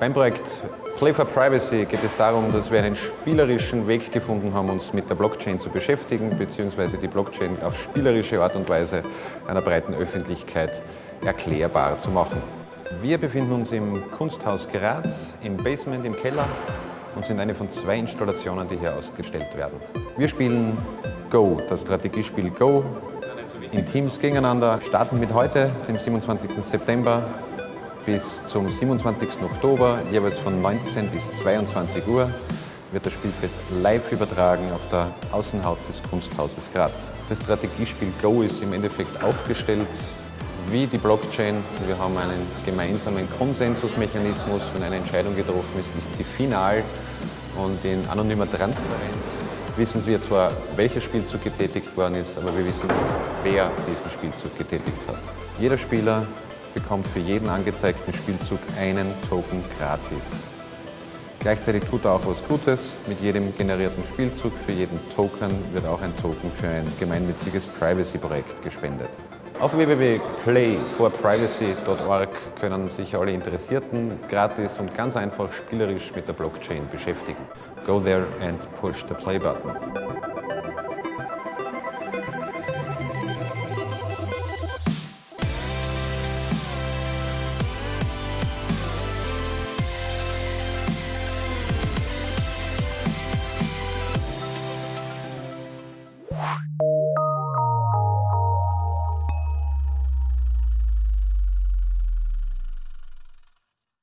Beim Projekt Play for Privacy geht es darum, dass wir einen spielerischen Weg gefunden haben, uns mit der Blockchain zu beschäftigen, beziehungsweise die Blockchain auf spielerische Art und Weise einer breiten Öffentlichkeit erklärbar zu machen. Wir befinden uns im Kunsthaus Graz, im Basement, im Keller und sind eine von zwei Installationen, die hier ausgestellt werden. Wir spielen Go, das Strategiespiel Go, in Teams gegeneinander, starten mit heute, dem 27. September, bis zum 27. Oktober, jeweils von 19 bis 22 Uhr, wird das Spielfeld live übertragen auf der Außenhaut des Kunsthauses Graz. Das Strategiespiel Go ist im Endeffekt aufgestellt wie die Blockchain. Wir haben einen gemeinsamen Konsensusmechanismus. Wenn eine Entscheidung getroffen ist, ist sie final und in anonymer Transparenz wissen wir zwar, welcher Spielzug getätigt worden ist, aber wir wissen wer diesen Spielzug getätigt hat. Jeder Spieler bekommt für jeden angezeigten Spielzug einen Token gratis. Gleichzeitig tut er auch was Gutes. Mit jedem generierten Spielzug, für jeden Token wird auch ein Token für ein gemeinnütziges Privacy-Projekt gespendet. Auf www.playforprivacy.org können sich alle Interessierten gratis und ganz einfach spielerisch mit der Blockchain beschäftigen. Go there and push the play button. you